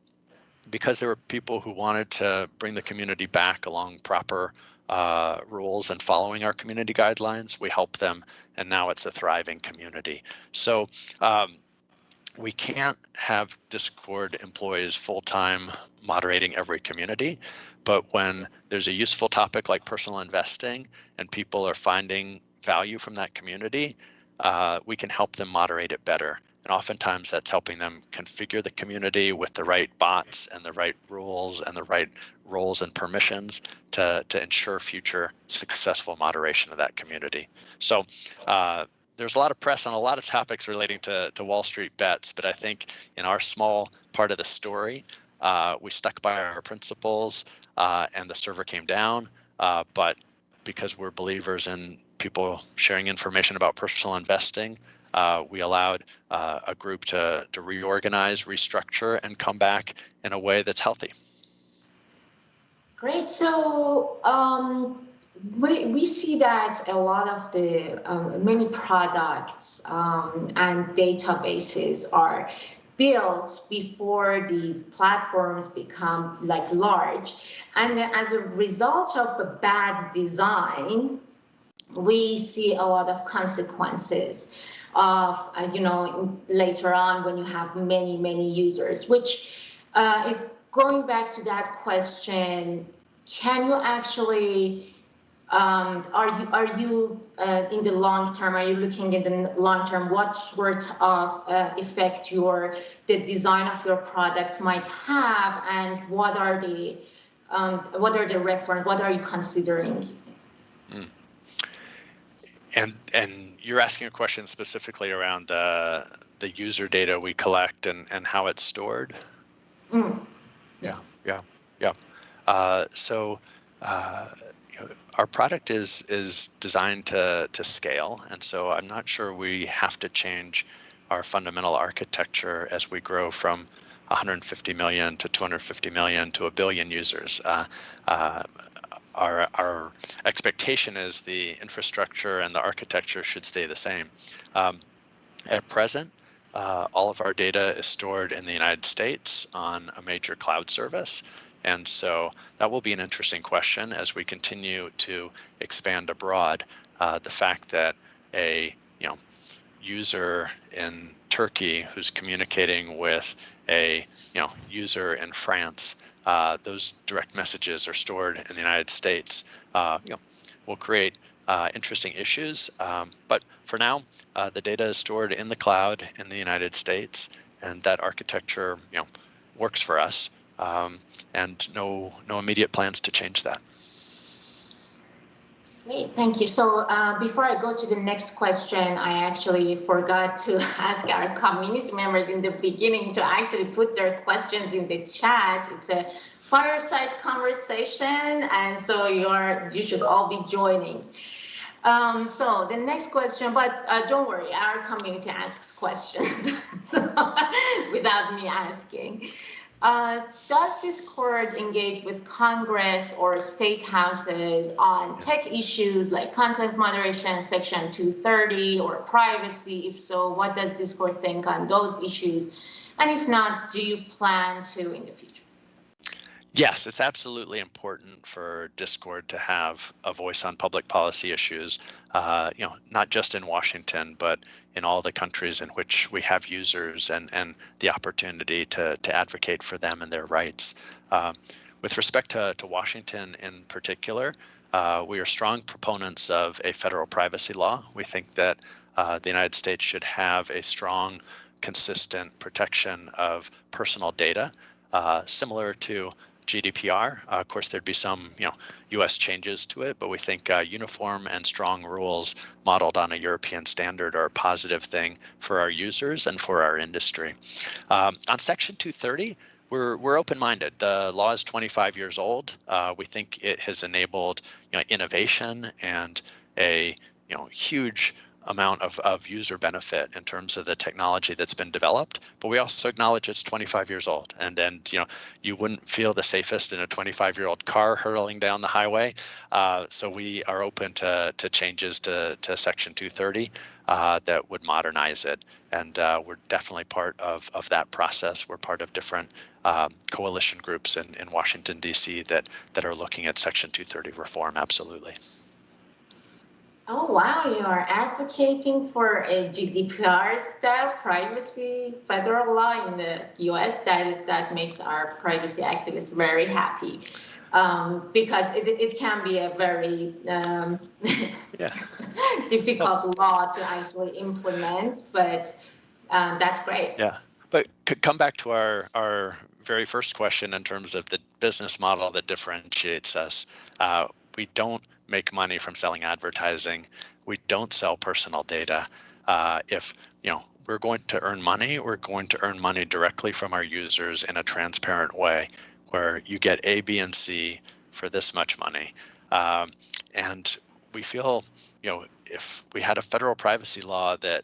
because there were people who wanted to bring the community back along proper uh, rules and following our community guidelines, we helped them, and now it's a thriving community. So um, we can't have Discord employees full-time moderating every community, but when there's a useful topic like personal investing and people are finding value from that community, uh, we can help them moderate it better. And oftentimes that's helping them configure the community with the right bots and the right rules and the right roles and permissions to, to ensure future successful moderation of that community. So uh, there's a lot of press on a lot of topics relating to, to Wall Street bets, but I think in our small part of the story, uh, we stuck by our principles uh, and the server came down. Uh, but because we're believers in people sharing information about personal investing. Uh, we allowed uh, a group to, to reorganize, restructure, and come back in a way that's healthy.
Great. So um, we, we see that a lot of the um, many products um, and databases are built before these platforms become like large. And as a result of a bad design, we see a lot of consequences of, uh, you know, later on when you have many, many users, which uh, is going back to that question, can you actually um, are you are you uh, in the long term? Are you looking in the long term? What sort of uh, effect your the design of your product might have, and what are the um, what are the reference? What are you considering? Mm.
And and you're asking a question specifically around the the user data we collect and and how it's stored.
Mm.
Yeah, yeah, yeah. Uh, so. Uh, our product is is designed to to scale, and so I'm not sure we have to change our fundamental architecture as we grow from 150 million to 250 million to a billion users. Uh, uh, our, our expectation is the infrastructure and the architecture should stay the same. Um, at present, uh, all of our data is stored in the United States on a major cloud service. And so that will be an interesting question as we continue to expand abroad. Uh, the fact that a you know user in Turkey who's communicating with a you know user in France, uh, those direct messages are stored in the United States. Uh, you know, will create uh, interesting issues. Um, but for now, uh, the data is stored in the cloud in the United States, and that architecture you know works for us um, and no no immediate plans to change that.
Great, thank you. So uh, before I go to the next question, I actually forgot to ask our community members in the beginning to actually put their questions in the chat. It's a fireside conversation, and so you're you should all be joining. Um, so the next question, but uh, don't worry, our community asks questions so, without me asking. Uh, does Discord engage with Congress or state houses on tech issues like content moderation, Section 230, or privacy? If so, what does Discord think on those issues? And if not, do you plan to in the future?
Yes, it's absolutely important for Discord to have a voice on public policy issues, uh, you know, not just in Washington, but in all the countries in which we have users and, and the opportunity to, to advocate for them and their rights. Uh, with respect to, to Washington in particular, uh, we are strong proponents of a federal privacy law. We think that uh, the United States should have a strong, consistent protection of personal data, uh, similar to GDPR. Uh, of course, there'd be some, you know, U.S. changes to it, but we think uh, uniform and strong rules modeled on a European standard are a positive thing for our users and for our industry. Um, on Section 230, we're we're open-minded. The law is 25 years old. Uh, we think it has enabled, you know, innovation and a you know huge amount of, of user benefit in terms of the technology that's been developed, but we also acknowledge it's 25 years old. And and you know you wouldn't feel the safest in a 25 year old car hurtling down the highway. Uh, so we are open to to changes to to Section 230 uh, that would modernize it. And uh, we're definitely part of of that process. We're part of different um, coalition groups in in Washington D.C. that that are looking at Section 230 reform. Absolutely.
Oh, wow, you are advocating for a GDPR style privacy federal law in the US. That, that makes our privacy activists very happy um, because it, it can be a very um, difficult law to actually implement, but um, that's great.
Yeah, but come back to our, our very first question in terms of the business model that differentiates us. Uh, we don't make money from selling advertising. We don't sell personal data. Uh, if you know we're going to earn money, we're going to earn money directly from our users in a transparent way, where you get A, B, and C for this much money. Um, and we feel, you know, if we had a federal privacy law that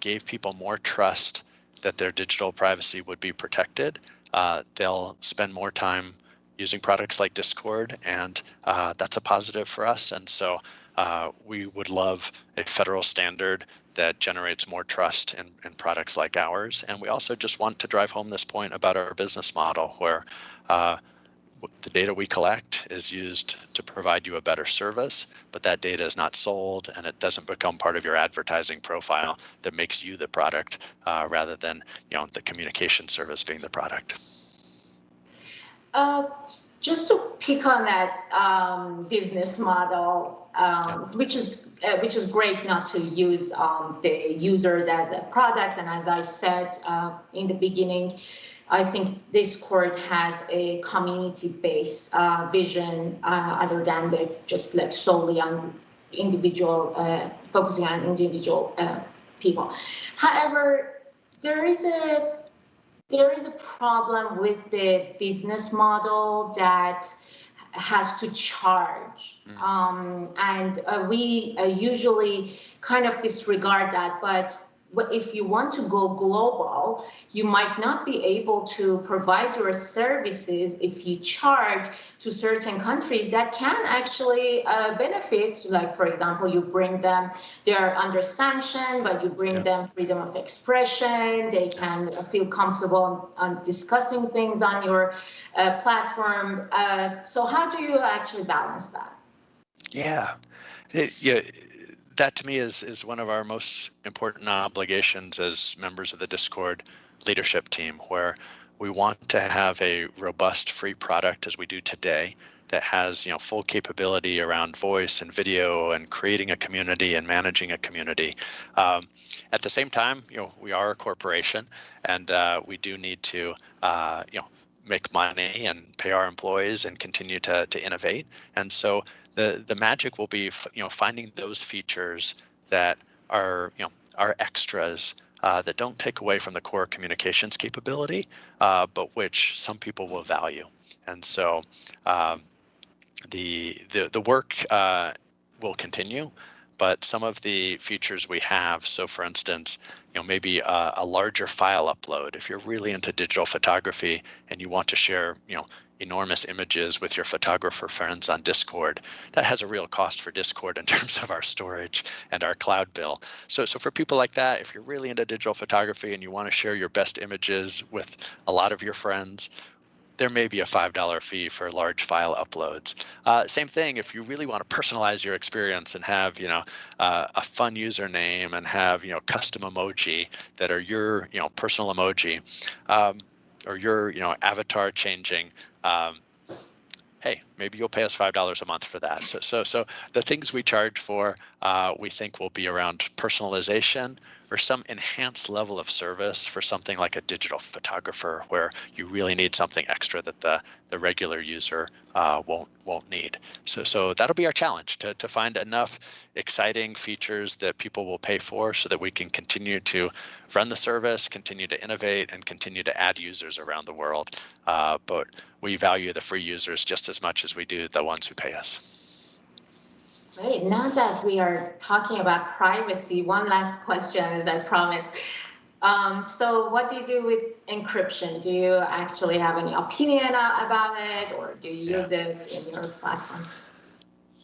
gave people more trust that their digital privacy would be protected, uh, they'll spend more time using products like Discord, and uh, that's a positive for us. And so uh, we would love a federal standard that generates more trust in, in products like ours. And we also just want to drive home this point about our business model where uh, the data we collect is used to provide you a better service, but that data is not sold and it doesn't become part of your advertising profile that makes you the product uh, rather than you know the communication service being the product.
Uh, just to pick on that um, business model, um, which is uh, which is great not to use um, the users as a product. And as I said uh, in the beginning, I think Discord has a community-based uh, vision uh, other than the just like solely on individual, uh, focusing on individual uh, people. However, there is a there is a problem with the business model that has to charge. Mm. Um, and uh, we uh, usually kind of disregard that, but if you want to go global, you might not be able to provide your services if you charge to certain countries that can actually uh, benefit. Like, for example, you bring them, they're under sanction, but you bring yeah. them freedom of expression. They can feel comfortable on, discussing things on your uh, platform. Uh, so how do you actually balance that?
Yeah, it, yeah that to me is is one of our most important obligations as members of the Discord leadership team, where we want to have a robust free product as we do today that has you know full capability around voice and video and creating a community and managing a community. Um, at the same time, you know we are a corporation and uh, we do need to uh, you know make money and pay our employees and continue to to innovate. And so the the magic will be you know finding those features that are you know are extras uh, that don't take away from the core communications capability, uh, but which some people will value. And so um, the the the work uh, will continue, but some of the features we have. So, for instance, you know maybe a, a larger file upload. If you're really into digital photography and you want to share, you know enormous images with your photographer friends on Discord. That has a real cost for Discord in terms of our storage and our cloud bill. So, so for people like that, if you're really into digital photography and you want to share your best images with a lot of your friends, there may be a $5 fee for large file uploads. Uh, same thing if you really want to personalize your experience and have, you know, uh, a fun username and have, you know, custom emoji that are your, you know, personal emoji. Um, or your you know avatar changing um, hey, maybe you'll pay us five dollars a month for that. So, so, so the things we charge for, uh, we think will be around personalization or some enhanced level of service for something like a digital photographer, where you really need something extra that the the regular user uh, won't won't need. So, so that'll be our challenge to to find enough exciting features that people will pay for, so that we can continue to run the service, continue to innovate, and continue to add users around the world. Uh, but we value the free users just as much as we do the ones who pay us.
Great. Now that we are talking about privacy, one last question, as I promised. Um, so what do you do with encryption? Do you actually have any opinion about it or do you use yeah. it in your platform?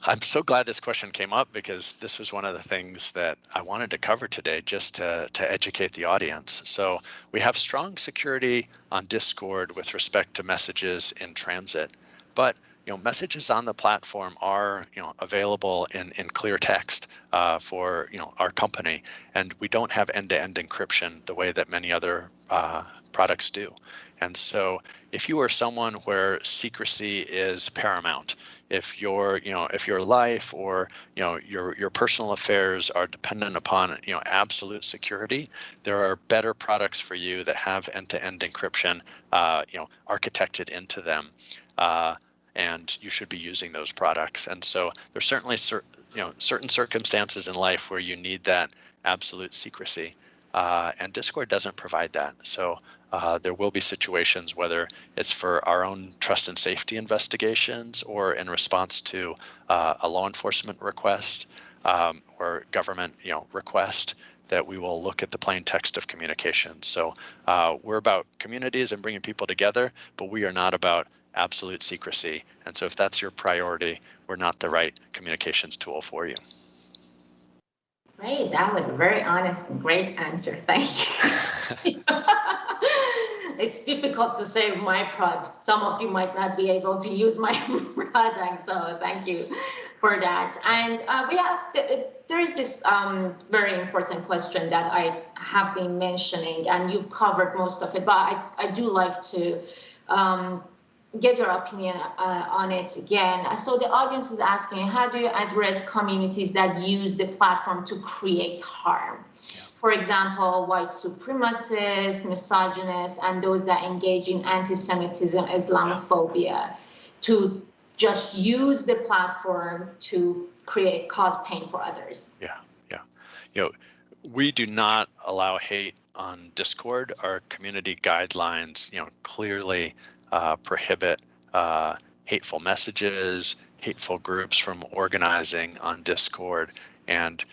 I'm so glad this question came up because this was one of the things that I wanted to cover today just to, to educate the audience. So we have strong security on Discord with respect to messages in transit, but you know, messages on the platform are, you know, available in, in clear text uh, for, you know, our company. And we don't have end-to-end -end encryption the way that many other uh, products do. And so if you are someone where secrecy is paramount, if your, you know, if your life or, you know, your, your personal affairs are dependent upon, you know, absolute security, there are better products for you that have end-to-end -end encryption, uh, you know, architected into them. Uh, and you should be using those products. And so there's certainly cer- you know certain circumstances in life where you need that absolute secrecy. uh, and Discord doesn't provide that. So uh, there will be situations, whether it's for our own trust and safety investigations or in response to uh, a law enforcement request um, or government you know, request, that we will look at the plain text of communication. So uh, we're about communities and bringing people together, but we are not about absolute secrecy. And so if that's your priority, we're not the right communications tool for you.
Great, that was a very honest and great answer. Thank you. it's difficult to say my product. Some of you might not be able to use my product, so thank you for that. And uh, we have there is this um, very important question that I have been mentioning, and you've covered most of it, but I, I do like to um, get your opinion uh, on it again. So the audience is asking, how do you address communities that use the platform to create harm? For example, white supremacists, misogynists, and those that engage in anti-Semitism, Islamophobia, to just use the platform to create, cause pain for others.
Yeah, yeah. You know, we do not allow hate on Discord. Our community guidelines, you know, clearly uh, prohibit uh, hateful messages, hateful groups from organizing on Discord, and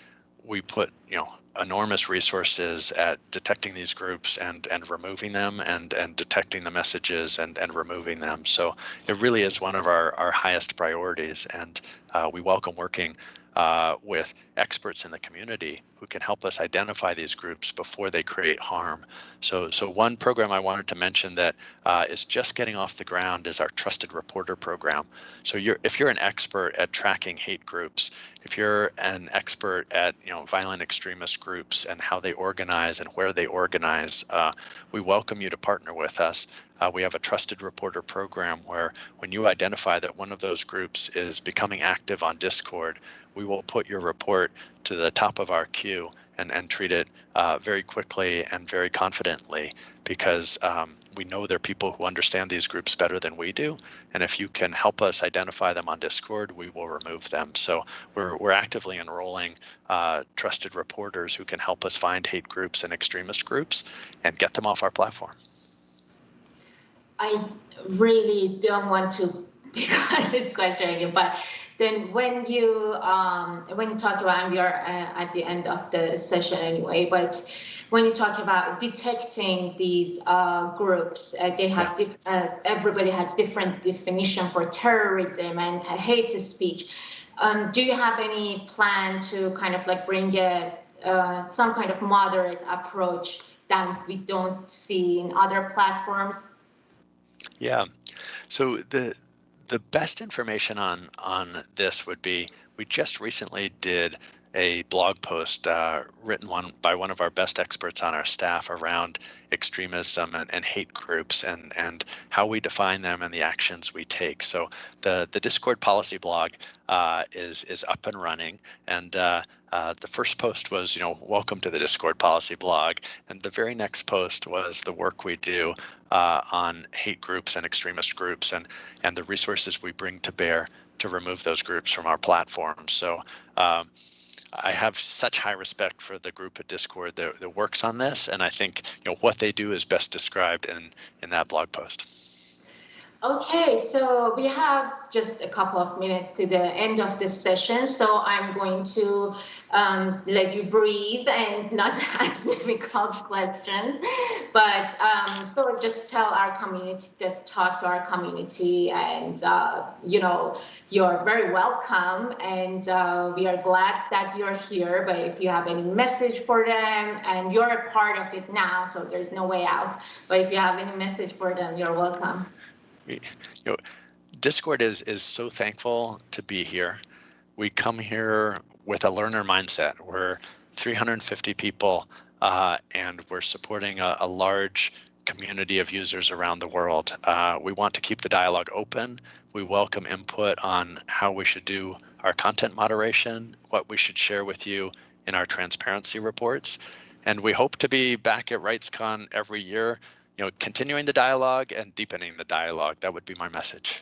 we put you know enormous resources at detecting these groups and and removing them and and detecting the messages and and removing them. So it really is one of our our highest priorities, and uh, we welcome working uh, with experts in the community who can help us identify these groups before they create harm. So, so one program I wanted to mention that uh, is just getting off the ground is our Trusted Reporter program. So you're, if you're an expert at tracking hate groups, if you're an expert at you know violent extremist groups and how they organize and where they organize, uh, we welcome you to partner with us. Uh, we have a trusted reporter program where when you identify that one of those groups is becoming active on Discord, we will put your report to the top of our queue and, and treat it uh, very quickly and very confidently because um, we know there are people who understand these groups better than we do. And if you can help us identify them on Discord, we will remove them. So we're, we're actively enrolling uh, trusted reporters who can help us find hate groups and extremist groups and get them off our platform.
I really don't want to pick on this question again, but then when you um, when you talk about we are uh, at the end of the session anyway but when you talk about detecting these uh, groups uh, they have uh, everybody has different definition for terrorism and hate speech. Um, do you have any plan to kind of like bring a uh, some kind of moderate approach that we don't see in other platforms?
Yeah. So the the best information on on this would be we just recently did a blog post uh, written one by one of our best experts on our staff around extremism and, and, hate groups and and how we define them and the actions we take. So the the Discord policy blog uh, is is up and running, and uh, uh, the first post was you know welcome to the Discord policy blog, and the very next post was the work we do uh, on hate groups and extremist groups and and the resources we bring to bear to remove those groups from our platform. So. Um, I have such high respect for the group at Discord that, that works on this, and I think you know what they do is best described in in that blog post.
Okay, so we have just a couple of minutes to the end of this session, so I'm going to um, let you breathe and not ask difficult questions. But um, so just tell our community, to talk to our community, and uh, you know, you're very welcome, and uh, we are glad that you're here. But if you have any message for them, and you're a part of it now, so there's no way out. But if you have any message for them, you're welcome
you know, Discord is is so thankful to be here. We come here with a learner mindset. We're 350 people, uh, and we're supporting a, a, large community of users around the world. Uh, we want to keep the dialogue open. We welcome input on how we should do our content moderation, what we should share with you in our transparency reports. And we hope to be back at RightsCon every year you know, continuing the dialogue and deepening the dialogue. That would be my message.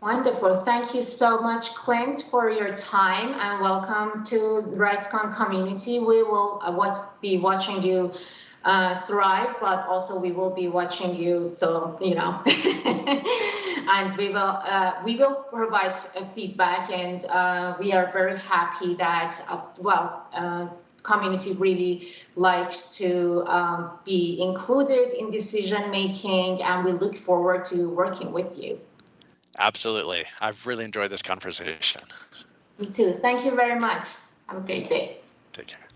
Wonderful. Thank you so much, Clint, for your time and welcome to RightsCon community. We will uh, be watching you uh, thrive, but also we will be watching you. So, you know, and we will uh, we will provide uh, feedback and uh, we are very happy that, uh, well, community really likes to um, be included in decision making and we look forward to working with you.
Absolutely. I've really enjoyed this conversation.
Me too. Thank you very much. Have a great day.
Take care.